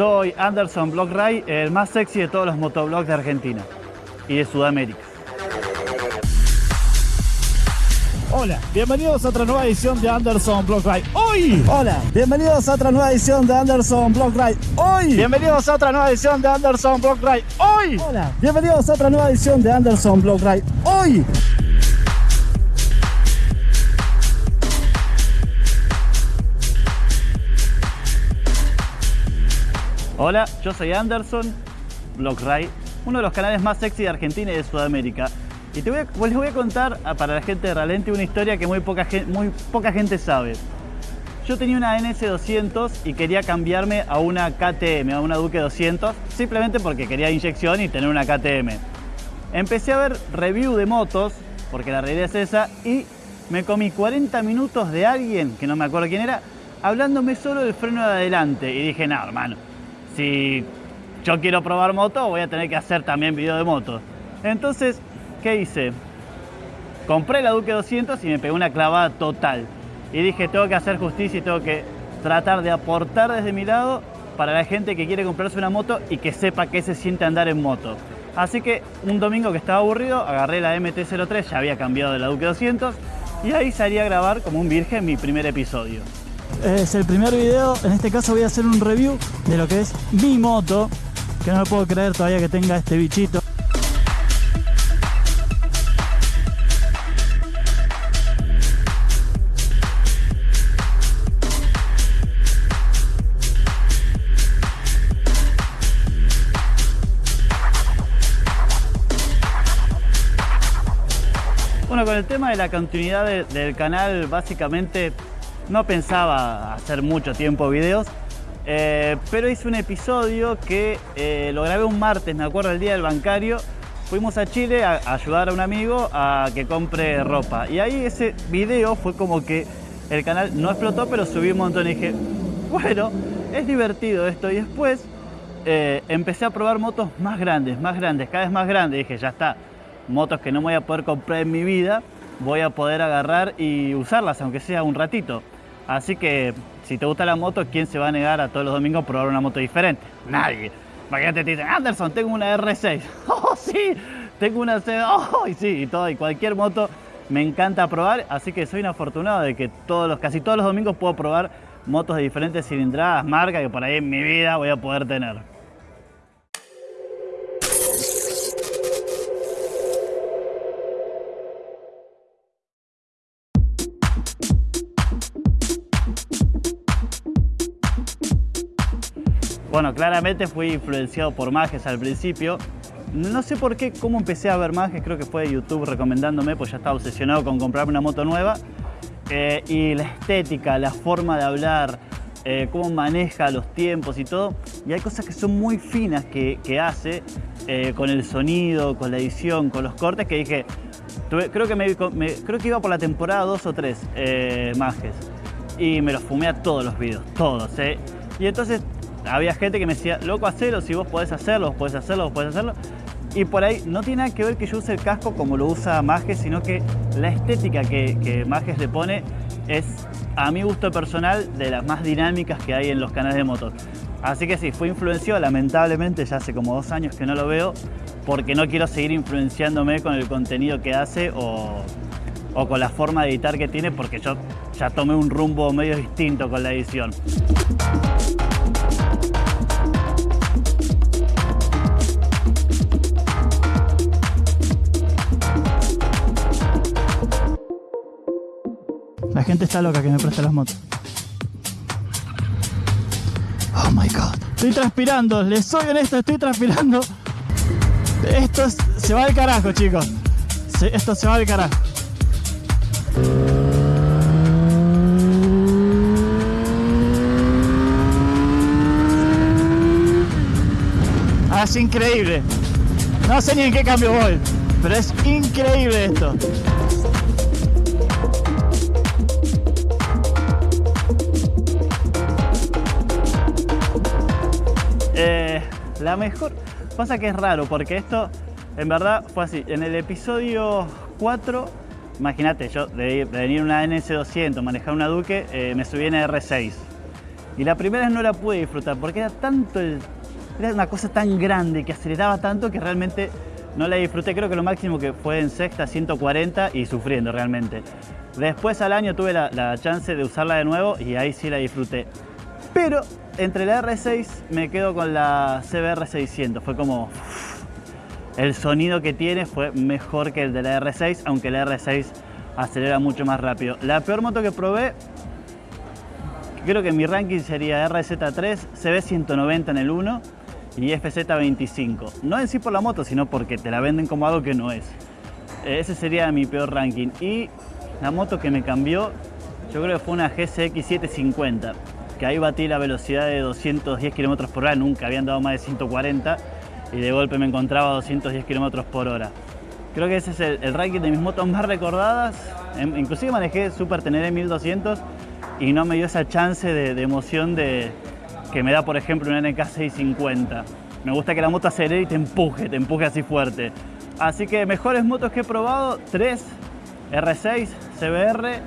Soy Anderson Block Ray, el más sexy de todos los motoblogs de Argentina y de Sudamérica. Hola, bienvenidos a otra nueva edición de Anderson Block Ride. Hoy. Hola, bienvenidos a otra nueva edición de Anderson Block Ride. Hoy. Bienvenidos a otra nueva edición de Anderson Block Ride. Hoy. Hola, bienvenidos a otra nueva edición de Anderson Block Ride. Hoy. Hola, yo soy Anderson Block Ride, uno de los canales más sexy de Argentina y de Sudamérica. Y te voy a, les voy a contar para la gente de Ralenti una historia que muy poca, muy poca gente sabe. Yo tenía una NS200 y quería cambiarme a una KTM, a una Duke 200, simplemente porque quería inyección y tener una KTM. Empecé a ver review de motos, porque la realidad es esa, y me comí 40 minutos de alguien, que no me acuerdo quién era, hablándome solo del freno de adelante. Y dije, no, hermano, si yo quiero probar moto, voy a tener que hacer también video de moto. Entonces, ¿qué hice? Compré la Duke 200 y me pegué una clavada total. Y dije, tengo que hacer justicia y tengo que tratar de aportar desde mi lado para la gente que quiere comprarse una moto y que sepa qué se siente andar en moto. Así que un domingo que estaba aburrido, agarré la MT-03, ya había cambiado de la Duke 200, y ahí salí a grabar como un virgen mi primer episodio. Es el primer video. En este caso voy a hacer un review de lo que es mi moto. Que no me puedo creer todavía que tenga este bichito. Bueno, con el tema de la continuidad de- del canal, básicamente no pensaba hacer mucho tiempo videos, eh, pero hice un episodio que eh, lo grabé un martes, me acuerdo, el día del bancario. Fuimos a Chile a, ayudar a un amigo a que compre ropa. Y ahí ese video fue como que el canal no explotó, pero subí un montón y dije, bueno, es divertido esto. Y después eh, empecé a probar motos más grandes, más grandes, cada vez más grandes. Dije, ya está, motos que no voy a poder comprar en mi vida, voy a poder agarrar y usarlas, aunque sea un ratito. Así que si te gusta la moto, ¿quién se va a negar a todos los domingos probar una moto diferente? Nadie. Imagínate, te dicen, Anderson, tengo una R6. Oh, sí, tengo una C. Oh, y sí, y todo, y cualquier moto me encanta probar. Así que soy un afortunado de que todos los, casi todos los domingos puedo probar motos de diferentes cilindradas, marcas que por ahí en mi vida voy a poder tener. Bueno, claramente fui influenciado por Majes al principio. No sé por qué, cómo empecé a ver Majes, creo que fue YouTube recomendándome, pues ya estaba obsesionado con comprarme una moto nueva. Eh, y la estética, la forma de hablar, eh, cómo maneja los tiempos y todo. Y hay cosas que son muy finas que, hace eh, con el sonido, con la edición, con los cortes, que dije, creo, que me, creo que iba por la temporada 2 o 3, eh, Majes. Y me los fumé a todos los videos, todos. Y entonces había gente que me decía, loco, hacelo, si vos podés hacerlo, vos podés hacerlo, vos podés hacerlo. Y por ahí no tiene nada que ver que yo use el casco como lo usa Majes, sino que la estética que, que Majes le pone es, a mi gusto personal, de las más dinámicas que hay en los canales de motos. Así que sí, fui influenciado, lamentablemente ya hace como dos años que no lo veo, porque no quiero seguir influenciándome con el contenido que hace o, o con la forma de editar que tiene, porque yo ya tomé un rumbo medio distinto con la edición. Gente está loca que me presta las motos. Oh my god. Estoy transpirando, les soy honesto, estoy transpirando. Esto es- se va al carajo, chicos. Esto se va al carajo. Ah, es increíble. No sé ni en qué cambio voy, pero es increíble esto. Eh, la mejor. Pasa que es raro, porque esto en verdad fue así. En el episodio 4, imagínate, yo de, venir una NS200, manejar una Duque, eh, me subí en R6. Y la primera vez no la pude disfrutar porque era tanto el, era una cosa tan grande que aceleraba tanto que realmente no la disfruté. Creo que lo máximo que fue en sexta 140 y sufriendo realmente. Después al año tuve la chance de usarla de nuevo y ahí sí la disfruté. Pero entre la R6 me quedo con la CBR 600. Fue como... El sonido que tiene fue mejor que el de la R6, aunque la R6 acelera mucho más rápido. La peor moto que probé, creo que mi ranking sería RZ3, CB190 en el 1 y FZ25. No en sí por la moto, sino porque te la venden como algo que no es. Ese sería mi peor ranking. Y la moto que me cambió, yo creo que fue una GCX 750, que ahí batí la velocidad de 210 km por hora, nunca habían dado más de 140 y de golpe me encontraba a 210 km por hora. Creo que ese es el, ranking de mis motos más recordadas. Em, inclusive manejé Super Teneré 1200 y no me dio esa chance de, emoción de, que me da, por ejemplo, una NK 650. Me gusta que la moto acelere y te empuje, te empuje así fuerte. Así que mejores motos que he probado, 3, R6, CBR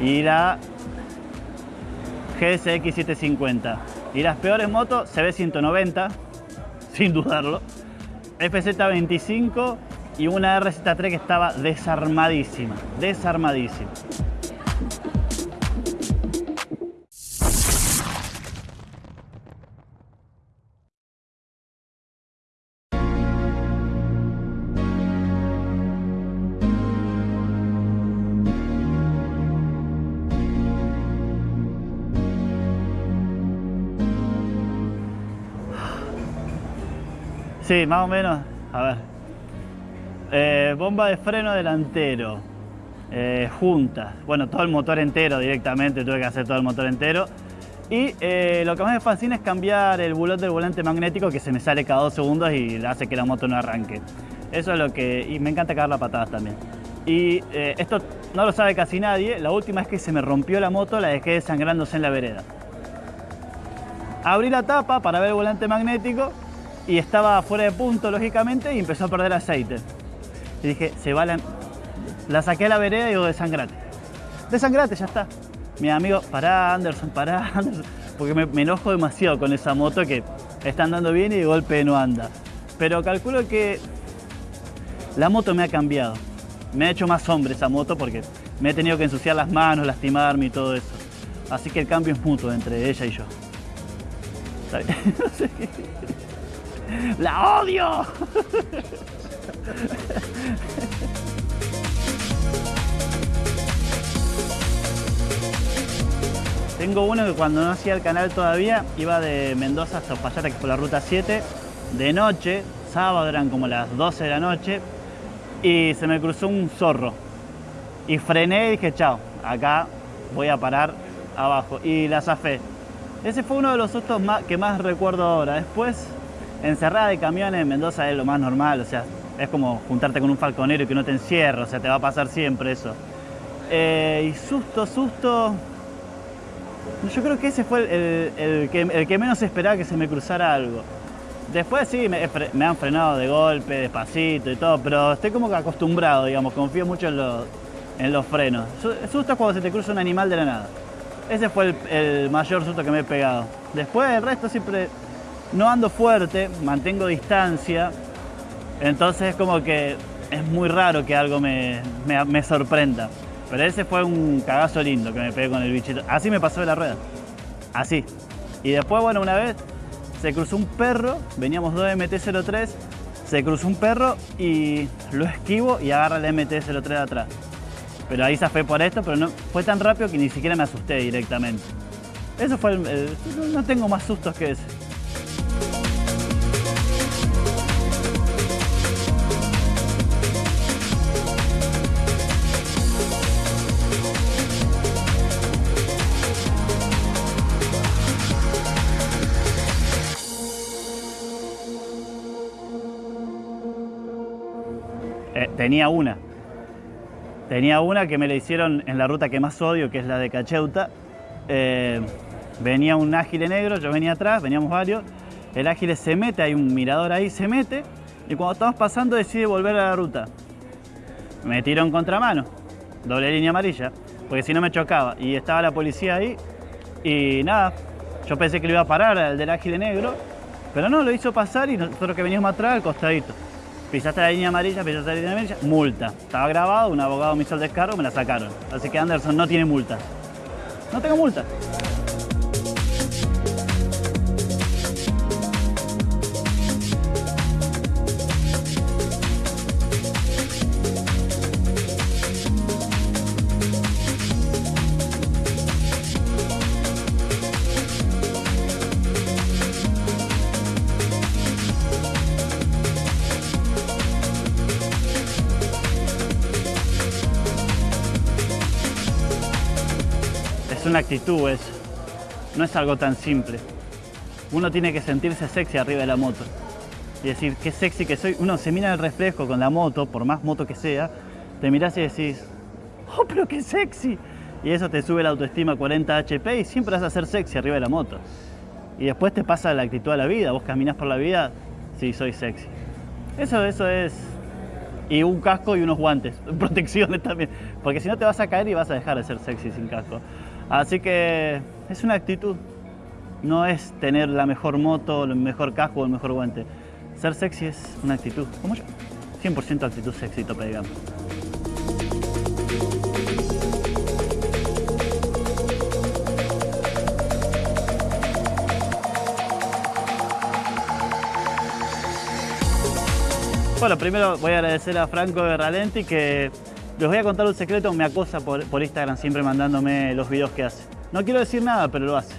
y la GSX 750. Y las peores motos, CB190, sin dudarlo, FZ25 y una RZ3 que estaba desarmadísima, desarmadísima. Sí, más o menos. A ver. Eh, bomba de freno delantero. Eh, juntas. Bueno, todo el motor entero directamente, tuve que hacer todo el motor entero. Y eh, lo que más me fascina es cambiar el bulot del volante magnético que se me sale cada dos segundos y hace que la moto no arranque. Eso es lo que... y me encanta cagar las patadas también. Y esto no lo sabe casi nadie, la última vez que se me rompió la moto la dejé desangrándose en la vereda. Abrí la tapa para ver el volante magnético y estaba fuera de punto, lógicamente, y empezó a perder aceite. Y dije, se va la... La saqué a la vereda y digo, desangrate. Desangrate, ya está. Mi amigo, pará Anderson, pará Anderson. Porque me, enojo demasiado con esa moto que está andando bien y de golpe no anda. Pero calculo que la moto me ha cambiado. Me ha hecho más hombre esa moto porque me he tenido que ensuciar las manos, lastimarme y todo eso. Así que el cambio es mutuo entre ella y yo. ¡La odio! Tengo uno que cuando no hacía el canal todavía iba de Mendoza hasta Payata, que fue la ruta 7, de noche, sábado eran como las 12 de la noche, y se me cruzó un zorro. Y frené y dije, chao, acá voy a parar abajo. Y la zafé. Ese fue uno de los sustos que más recuerdo ahora. Después Encerrada de camiones en Mendoza es lo más normal, o sea, es como juntarte con un falconero y que no te encierra, o sea, te va a pasar siempre eso. Eh, y susto, susto... Yo creo que ese fue el, que, menos esperaba que se me cruzara algo. Después sí, me, han frenado de golpe, despacito y todo, pero estoy como que acostumbrado, digamos, confío mucho en los, en los frenos. Susto es cuando se te cruza un animal de la nada. Ese fue el, el mayor susto que me he pegado. Después el resto siempre no ando fuerte, mantengo distancia, entonces como que es muy raro que algo me, sorprenda. Pero ese fue un cagazo lindo que me pegué con el bichito. Así me pasó de la rueda. Así. Y después, bueno, una vez se cruzó un perro, veníamos dos MT-03, se cruzó un perro y lo esquivo y agarra el MT-03 de atrás. Pero ahí fue por esto, pero no, fue tan rápido que ni siquiera me asusté directamente. Eso fue el, no tengo más sustos que ese. Tenía una. Tenía una que me la hicieron en la ruta que más odio, que es la de Cacheuta. Eh, venía un ágil negro, yo venía atrás, veníamos varios. El ágil se mete, hay un mirador ahí, se mete. Y cuando estamos pasando decide volver a la ruta. Me tiro en contramano, doble línea amarilla. porque si no me chocaba. Y estaba la policía ahí y nada, yo pensé que lo iba a parar al del ágil negro, pero no, lo hizo pasar y nosotros que veníamos atrás al costadito. Pisaste la línea amarilla, pisaste la línea amarilla, multa. Estaba grabado, un abogado me hizo el descargo, me la sacaron. Así que Anderson no tiene multa. No tengo multa. Es una actitud eso. No es algo tan simple. Uno tiene que sentirse sexy arriba de la moto. Y decir, qué sexy que soy. Uno se mira el reflejo con la moto, por más moto que sea, te miras y decís, oh, pero qué sexy. Y eso te sube la autoestima a 40 HP y siempre vas a ser sexy arriba de la moto. Y después te pasa la actitud a la vida. Vos caminás por la vida, sí, soy sexy. Eso, eso es y un casco y unos guantes, protecciones también, porque si no te vas a caer y vas a dejar de ser sexy sin casco. Así que es una actitud, no es tener la mejor moto, el mejor casco o el mejor guante. Ser sexy es una actitud, como yo, 100% actitud sexy, tope de gama. Bueno, primero voy a agradecer a Franco de Ralenti que les voy a contar un secreto, me acosa por, Instagram siempre mandándome los videos que hace. No quiero decir nada, pero lo hace.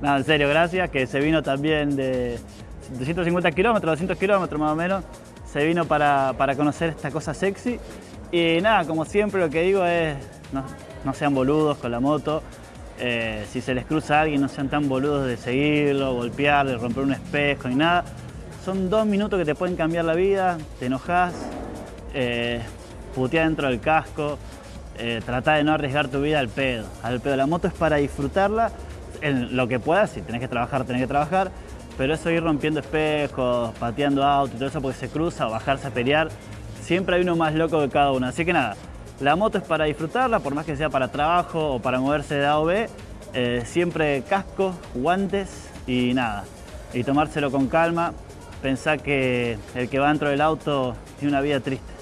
Nada, en serio, gracias, que se vino también de, de 150 kilómetros, 200 kilómetros más o menos, se vino para, para, conocer esta cosa sexy. Y nada, como siempre lo que digo es, no, no sean boludos con la moto. Eh, si se les cruza a alguien, no sean tan boludos de seguirlo, golpearle, romper un espejo ni nada son dos minutos que te pueden cambiar la vida, te enojas, eh, putear dentro del casco, eh, trata de no arriesgar tu vida al pedo. Al pedo. La moto es para disfrutarla en lo que puedas, si tenés que trabajar, tenés que trabajar, pero eso ir rompiendo espejos, pateando autos y todo eso porque se cruza o bajarse a pelear, siempre hay uno más loco que cada uno. Así que nada, la moto es para disfrutarla, por más que sea para trabajo o para moverse de A o B, eh, siempre casco, guantes y nada. Y tomárselo con calma, pensá que el que va dentro del auto tiene una vida triste.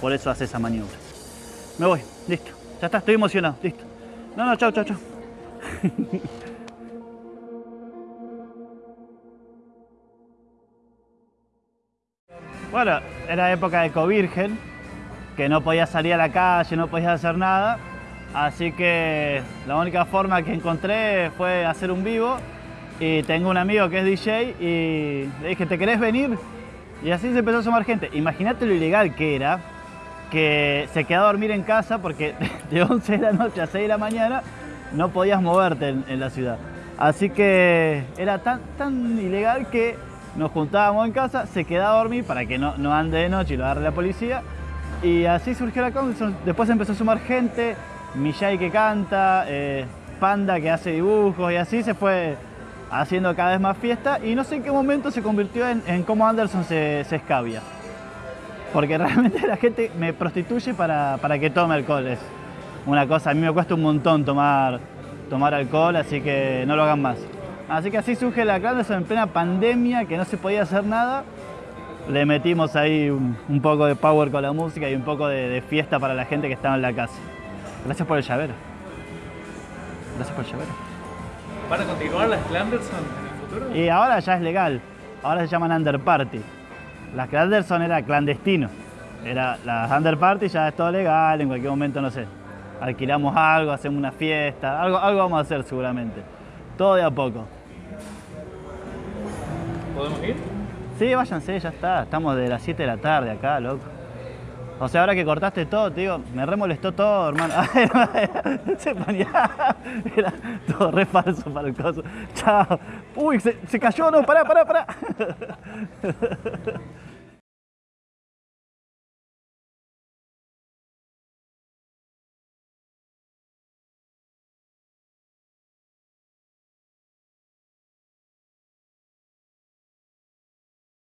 Por eso hace esa maniobra. Me voy, listo. Ya está, estoy emocionado, listo. No, no, chao, chao, chao. bueno, era época de covirgen, que no podía salir a la calle, no podía hacer nada. Así que la única forma que encontré fue hacer un vivo y tengo un amigo que es DJ y le dije, ¿te querés venir? Y así se empezó a sumar gente. Imagínate lo ilegal que era, que se quedó a dormir en casa porque de 11 de la noche a 6 de la mañana no podías moverte en, la ciudad. Así que era tan, tan ilegal que nos juntábamos en casa, se quedaba a dormir para que no, no ande de noche y lo agarre la policía. Y así surgió la Conson. Después empezó a sumar gente, Millay que canta, eh, Panda que hace dibujos y así se fue haciendo cada vez más fiesta y no sé en qué momento se convirtió en, cómo Anderson se, escabia. Porque realmente la gente me prostituye para, para, que tome alcohol. Es una cosa, a mí me cuesta un montón tomar, tomar alcohol, así que no lo hagan más. Así que así surge la Anderson en plena pandemia, que no se podía hacer nada. Le metimos ahí un, un poco de power con la música y un poco de, de fiesta para la gente que estaba en la casa. Gracias por el llavero. Gracias por el llavero. ¿Van a continuar las Clanderson en el futuro? Y ahora ya es legal. Ahora se llaman Underparty. Las Clanderson era clandestino. Era las Underparty ya es todo legal, en cualquier momento, no sé. Alquilamos algo, hacemos una fiesta, algo, algo vamos a hacer seguramente. Todo de a poco. ¿Podemos ir? Sí, váyanse, ya está. Estamos de las 7 de la tarde acá, loco. O sea, ahora que cortaste todo, te digo, me remolestó todo, hermano. se. Era todo re falso para. Chao. Uy, se, se cayó, no, pará, pará, pará.